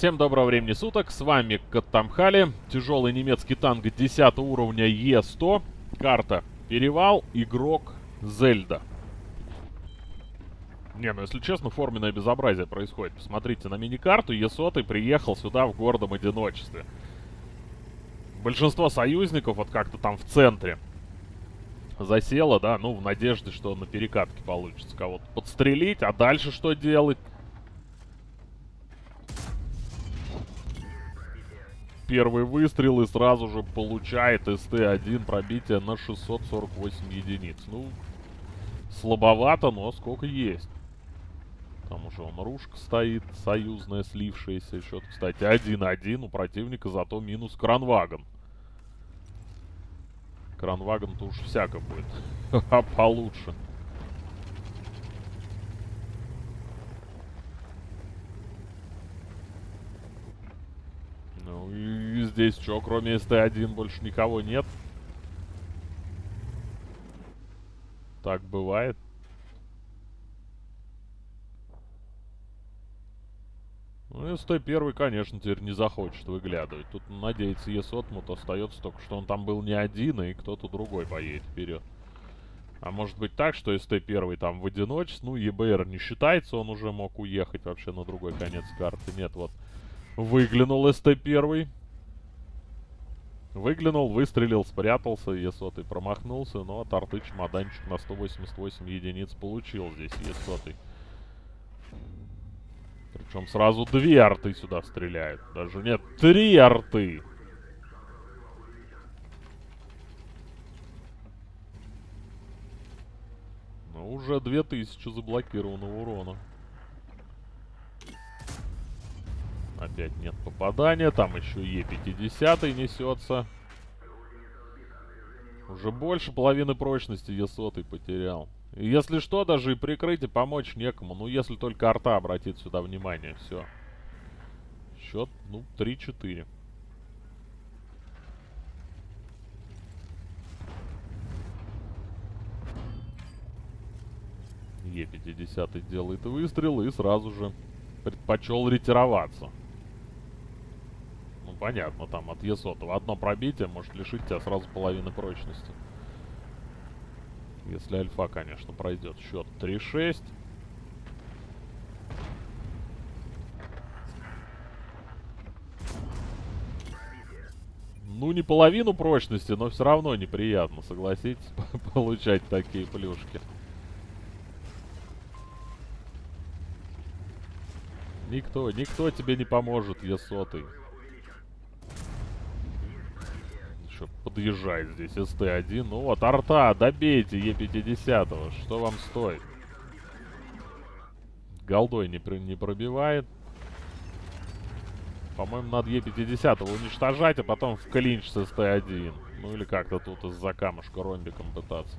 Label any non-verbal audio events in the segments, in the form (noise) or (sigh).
Всем доброго времени суток, с вами Каттамхали, тяжелый немецкий танк 10 уровня Е100, карта Перевал, игрок Зельда. Не, ну если честно, форменное безобразие происходит. Посмотрите на мини-карту, Е100 приехал сюда в гордом одиночестве. Большинство союзников вот как-то там в центре засело, да, ну в надежде, что на перекатке получится кого-то подстрелить, а дальше что делать? Первый выстрел и сразу же получает СТ-1 пробитие на 648 единиц. Ну, слабовато, но сколько есть. Там уже он ружка стоит, союзная, слившаяся. Счет, кстати, 1-1. У противника зато минус кранвагон. Кранвагон-то уж всяко будет. (laughs) А получше. Ну и здесь что, кроме СТ-1 больше никого нет? Так бывает. Ну, СТ-1, конечно, теперь не захочет выглядывать. Тут, надеется, Есотмут остается только, что он там был не один, и кто-то другой поедет вперед. А может быть так, что СТ-1 там в одиночестве, ну, ЕБР не считается, он уже мог уехать вообще на другой конец карты. Нет, вот Выглянул СТ-1. Выглянул, выстрелил, спрятался. Е100 промахнулся, но от арты чемоданчик на 188 единиц получил здесь Е100. Причем сразу две арты сюда стреляют. Даже нет, три арты. Ну, уже 2000 заблокированного урона. Опять нет попадания. Там еще Е50 несется. Уже больше половины прочности Е100 потерял. Если что, даже и прикрыть и помочь некому. Ну, если только арта обратит сюда внимание. Все. Счет, ну, 3-4. Е50 делает выстрел и сразу же предпочел ретироваться понятно, там от Е100. Одно пробитие может лишить тебя сразу половины прочности. Если альфа, конечно, пройдет. Счет 3-6. Ну, не половину прочности, но все равно неприятно, согласитесь, (laughs) получать такие плюшки. Никто, никто тебе не поможет, Е100 еще подъезжает здесь СТ-1. Ну вот, арта, добейте Е50. Что вам стоит? Голдой не, не пробивает. По-моему, надо Е50 уничтожать, а потом в клинч с СТ-1. Ну или как-то тут из-за камушка ромбиком пытаться.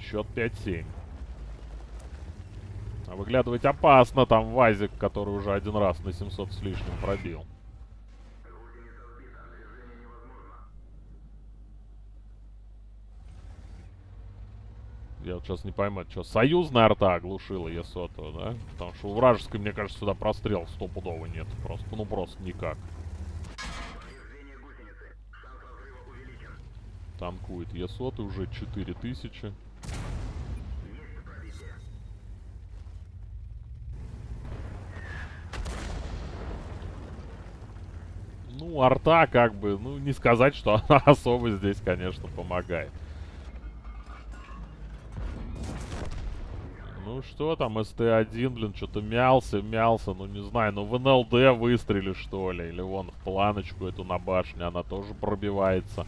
Счет 5-7. А выглядывать опасно. Там Вазик, который уже один раз на 700 с лишним пробил. Я вот сейчас не пойму, что, союзная арта оглушила Есоту, да? Потому что у вражеской, мне кажется, сюда прострел стопудово нет. Просто, ну просто никак. Танкует Есоты уже 4000. Ну, арта как бы, ну не сказать, что (laughs) она особо здесь, конечно, помогает. Ну что там, СТ-1, блин, что-то мялся, мялся, ну не знаю, ну в НЛД выстрели что ли, или вон в планочку эту на башне, она тоже пробивается.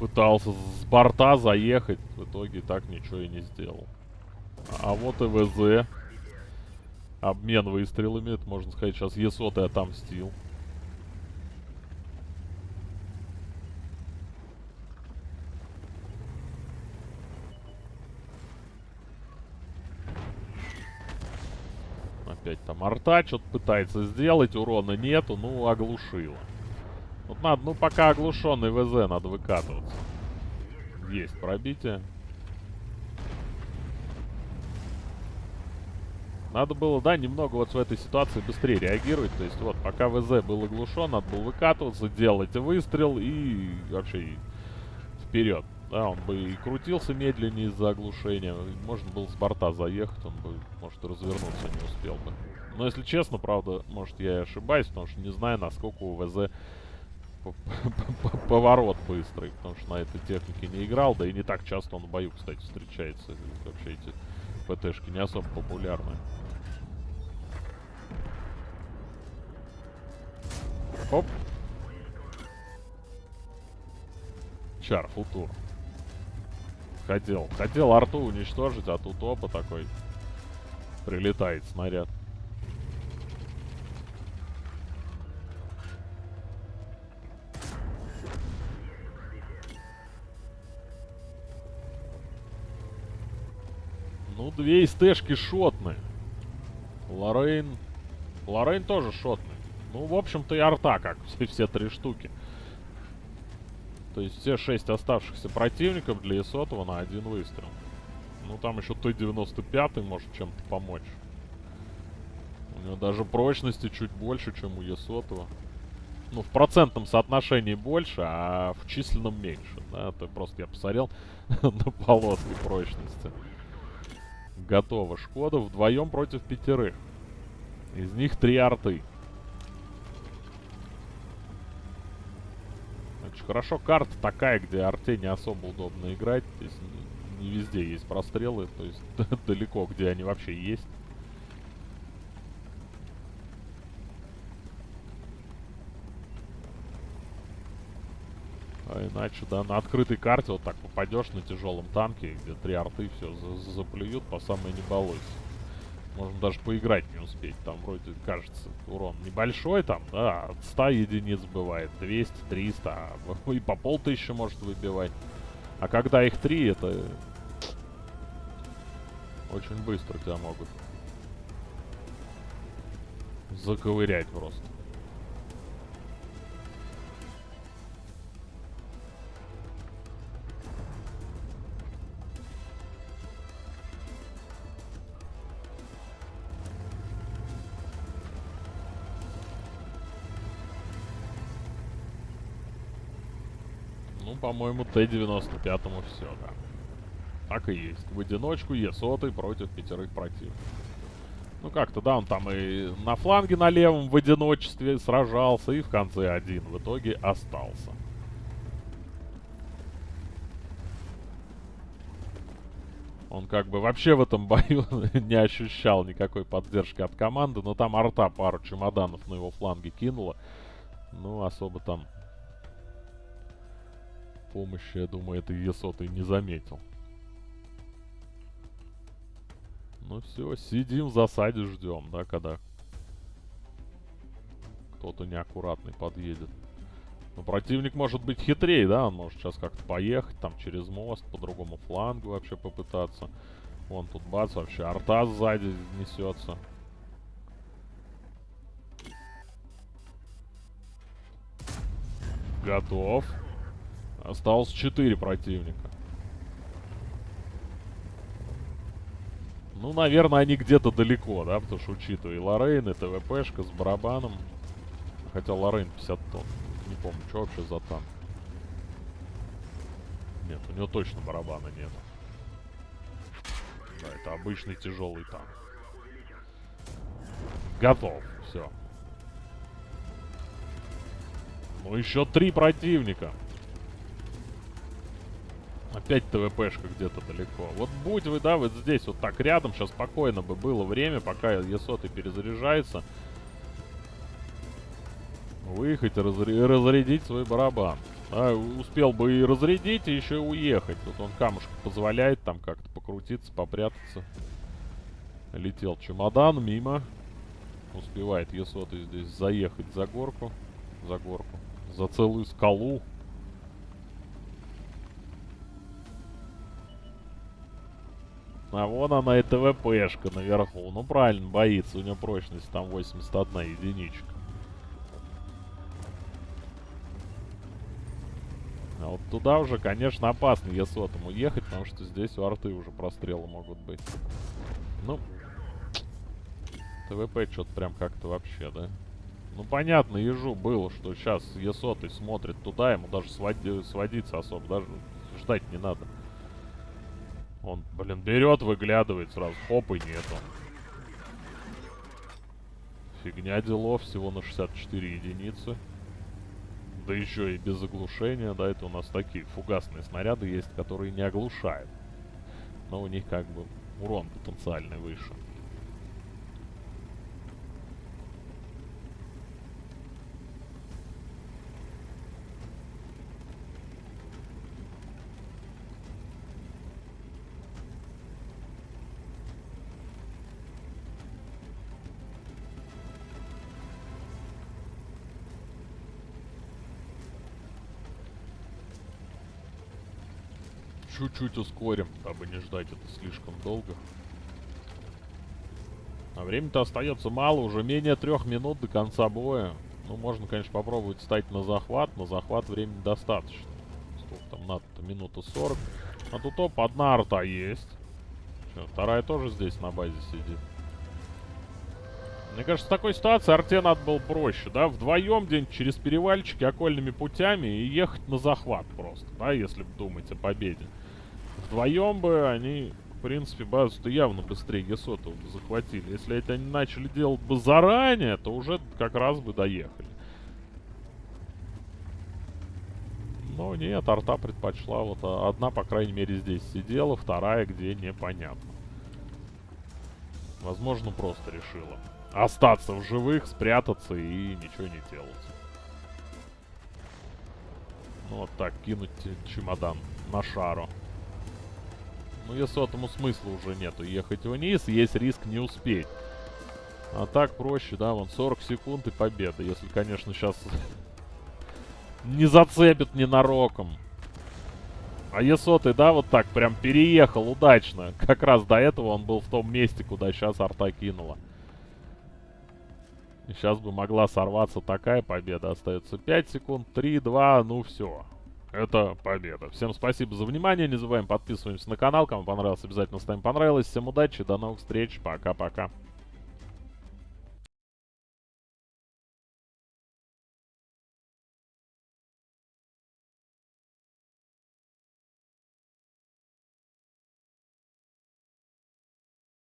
Пытался с борта заехать, в итоге так ничего и не сделал. А вот и ВЗ. Обмен выстрелами, это можно сказать, сейчас Есот и отомстил. Опять там арта что-то пытается сделать, урона нету, ну, оглушила. Вот надо, ну, пока оглушенный ВЗ, надо выкатываться. Есть пробитие. Надо было, да, немного вот в этой ситуации быстрее реагировать. То есть вот, пока ВЗ был оглушен, надо было выкатываться, делать выстрел и вообще вперед. Да, он бы и крутился медленнее из-за оглушения. Можно было с борта заехать, он бы, может, развернуться не успел бы. Но если честно, правда, может я и ошибаюсь, потому что не знаю, насколько у ВЗ поворот быстрый, потому что на этой технике не играл, да и не так часто он в бою, кстати, встречается. Вообще эти ПТшки не особо популярны. Оп. Чар, футур. Хотел. Хотел арту уничтожить, а тут опа такой. Прилетает снаряд. Ну, две СТшки шотны. Лорейн... Лорейн тоже шотный. Ну, в общем-то, и арта, как (laughs) все, все три штуки. То есть все шесть оставшихся противников для Исотова на один выстрел. Ну, там еще Т-95 может чем-то помочь. У него даже прочности чуть больше, чем у Есотова. Ну, в процентном соотношении больше, а в численном меньше. Да, это просто я посмотрел (laughs) на полоски прочности. Готово. Шкода вдвоем против пятерых. Из них три арты. Очень хорошо. Карта такая, где арте не особо удобно играть. Здесь не, не везде есть прострелы. То есть (laughs) далеко, где они вообще есть. А иначе, да, на открытой карте вот так попадешь на тяжелом танке, где три арты все за заплюют по самой не балуйся. Можно даже поиграть не успеть. Там вроде, кажется, урон небольшой там, да, от 100 единиц бывает, 200, 300, а (laughs) и по полтысячи может выбивать. А когда их три, это очень быстро тебя могут заковырять просто. По-моему, Т-95 все, да. Так и есть. В одиночку Е-100 против пятерых противников. Ну как-то, да, он там и на фланге на левом в одиночестве сражался, и в конце один в итоге остался. Он как бы вообще в этом бою (laughs) не ощущал никакой поддержки от команды, но там арта пару чемоданов на его фланге кинула. Ну, особо там помощи, я думаю, это Есотой не заметил. Ну все, сидим в засаде, ждем, да, когда кто-то неаккуратный подъедет. Но противник может быть хитрее, да, он может сейчас как-то поехать там через мост, по другому флангу вообще попытаться. Вон тут бац, вообще арта сзади несется. Готов. Осталось 4 противника. Ну, наверное, они где-то далеко, да, потому что учитывая и Лорейн, и ТВПшка с барабаном. Хотя Лорейн 50 тонн. Не помню, что вообще за танк. Нет, у него точно барабана нет. Да, это обычный тяжелый танк. Готов. Все. Ну, еще три противника. Опять ТВПшка где-то далеко. Вот будь вы, да, вот здесь вот так рядом, сейчас спокойно бы было время, пока Е100 перезаряжается. Выехать и разрядить свой барабан. А, успел бы и разрядить, и еще и уехать. Тут он камушка позволяет там как-то покрутиться, попрятаться. Летел чемодан мимо. Успевает Е100 здесь заехать за горку. За горку. За целую скалу. А вон она и ТВПшка наверху. Ну правильно, боится. У него прочность там 81 единичка. А вот туда уже, конечно, опасно Е100 ехать, потому что здесь у арты уже прострелы могут быть. Ну, ТВП что-то прям как-то вообще, да? Ну, понятно, ежу было, что сейчас Е100 смотрит туда, ему даже своди, сводиться особо, даже ждать не надо. Он, блин, берет, выглядывает сразу, хоп, и нету. Фигня делов, всего на 64 единицы. Да еще и без оглушения, да, это у нас такие фугасные снаряды есть, которые не оглушают. Но у них как бы урон потенциальный выше. Чуть-чуть ускорим, дабы не ждать это слишком долго. А времени-то остается мало, уже менее трех минут до конца боя. Ну, можно, конечно, попробовать встать на захват. На захват времени достаточно. Сколько там надо-то? Минута 40. А тут, оп, одна арта есть. Что, вторая тоже здесь на базе сидит. Мне кажется, в такой ситуации арте надо было проще, да? Вдвоем где-нибудь через перевальчики окольными путями и ехать на захват просто, да? Если думать о победе. Вдвоем бы они, в принципе, базу-то явно быстрее Гесота бы захватили. Если это они начали делать бы заранее, то уже как раз бы доехали. Но нет, арта предпочла. Вот одна, по крайней мере, здесь сидела, вторая где непонятно. Возможно, просто решила остаться в живых, спрятаться и ничего не делать. Ну вот так, кинуть чемодан на шару. Ну, если этому смысла уже нету ехать вниз, есть риск не успеть. А так проще, да, вон 40 секунд и победа. Если, конечно, сейчас (laughs) не зацепит ненароком. А Есотый, да, вот так прям переехал удачно. Как раз до этого он был в том месте, куда сейчас арта кинула. Сейчас бы могла сорваться такая победа. Остается 5 секунд, 3, 2, ну все. Это победа. Всем спасибо за внимание. Не забываем подписываемся на канал. Кому понравилось, обязательно ставим понравилось. Всем удачи, до новых встреч. Пока-пока.